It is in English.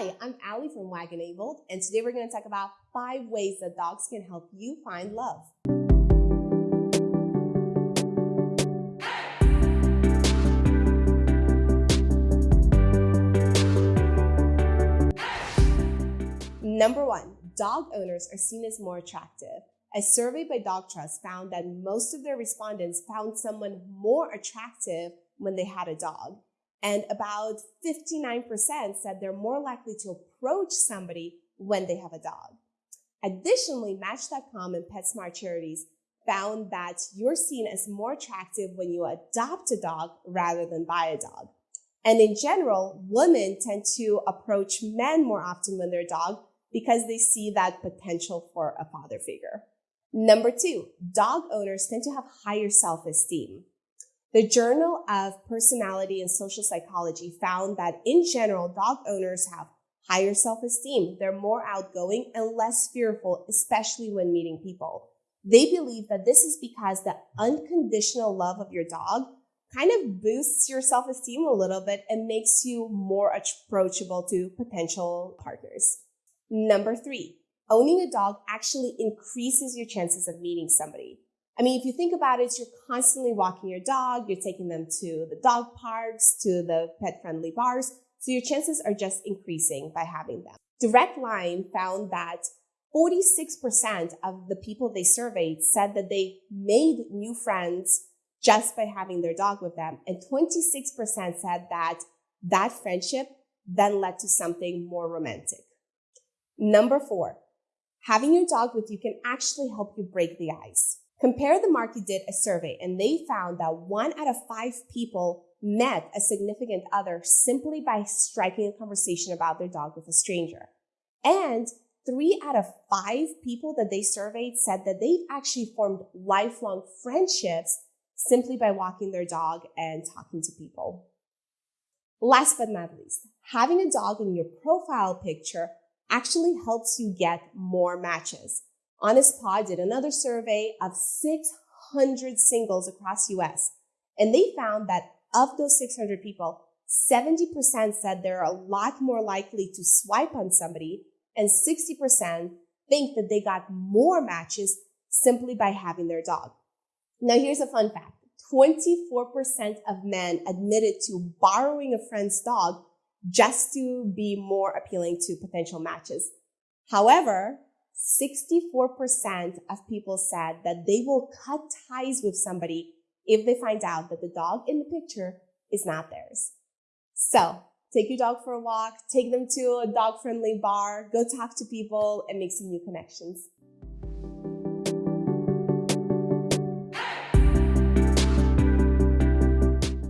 Hi, I'm Allie from Wag Enabled, and today we're going to talk about five ways that dogs can help you find love. Number one, dog owners are seen as more attractive. A survey by Dog Trust found that most of their respondents found someone more attractive when they had a dog. And about 59% said they're more likely to approach somebody when they have a dog. Additionally, Match.com and PetSmart Charities found that you're seen as more attractive when you adopt a dog rather than buy a dog. And in general, women tend to approach men more often when they're a dog because they see that potential for a father figure. Number two, dog owners tend to have higher self-esteem. The Journal of Personality and Social Psychology found that in general, dog owners have higher self-esteem. They're more outgoing and less fearful, especially when meeting people. They believe that this is because the unconditional love of your dog kind of boosts your self-esteem a little bit and makes you more approachable to potential partners. Number three, owning a dog actually increases your chances of meeting somebody. I mean, if you think about it, you're constantly walking your dog, you're taking them to the dog parks, to the pet friendly bars. So your chances are just increasing by having them. Direct Line found that 46% of the people they surveyed said that they made new friends just by having their dog with them. And 26% said that that friendship then led to something more romantic. Number four, having your dog with you can actually help you break the ice. Compare the Market did a survey and they found that one out of five people met a significant other simply by striking a conversation about their dog with a stranger. And three out of five people that they surveyed said that they've actually formed lifelong friendships simply by walking their dog and talking to people. Last but not least, having a dog in your profile picture actually helps you get more matches. Honest Paw did another survey of 600 singles across US, and they found that of those 600 people, 70% said they're a lot more likely to swipe on somebody, and 60% think that they got more matches simply by having their dog. Now, here's a fun fact 24% of men admitted to borrowing a friend's dog just to be more appealing to potential matches. However, 64% of people said that they will cut ties with somebody if they find out that the dog in the picture is not theirs. So take your dog for a walk, take them to a dog friendly bar, go talk to people and make some new connections.